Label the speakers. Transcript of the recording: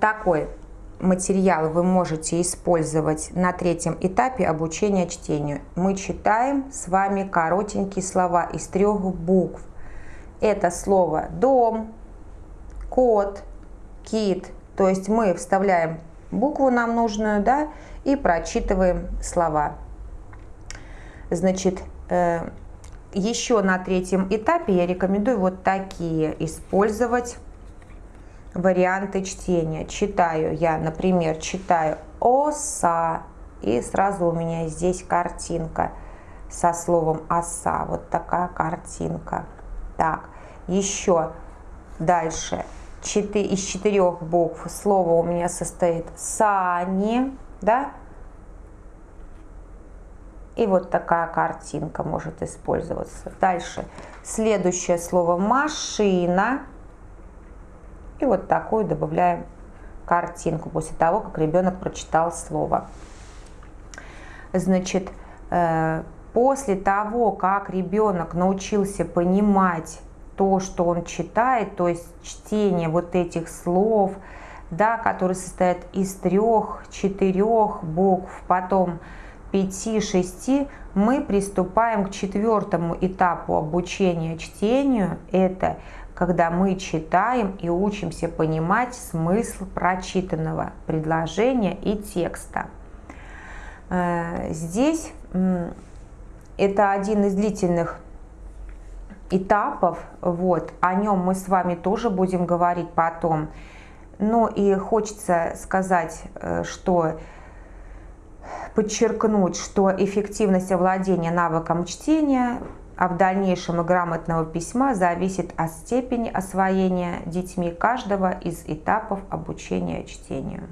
Speaker 1: Такой материал вы можете использовать на третьем этапе обучения чтению. Мы читаем с вами коротенькие слова из трех букв. Это слово «дом», «кот», «кит». То есть мы вставляем букву нам нужную, да, и прочитываем слова. Значит, э, еще на третьем этапе я рекомендую вот такие использовать варианты чтения. Читаю я, например, читаю «оса», и сразу у меня здесь картинка со словом «оса». Вот такая картинка. Так, еще дальше. Четы, из четырех букв слово у меня состоит «сани», да? И вот такая картинка может использоваться. Дальше. Следующее слово «машина». И вот такую добавляем картинку после того, как ребенок прочитал слово. Значит, э, после того, как ребенок научился понимать то, что он читает, то есть чтение вот этих слов, да, которые состоят из трех, четырех букв, потом пяти, шести, мы приступаем к четвертому этапу обучения чтению. Это когда мы читаем и учимся понимать смысл прочитанного предложения и текста. Э, здесь это один из длительных этапов, вот, о нем мы с вами тоже будем говорить потом. Но и хочется сказать, э, что подчеркнуть, что эффективность овладения навыком чтения а в дальнейшем и грамотного письма зависит от степени освоения детьми каждого из этапов обучения чтению.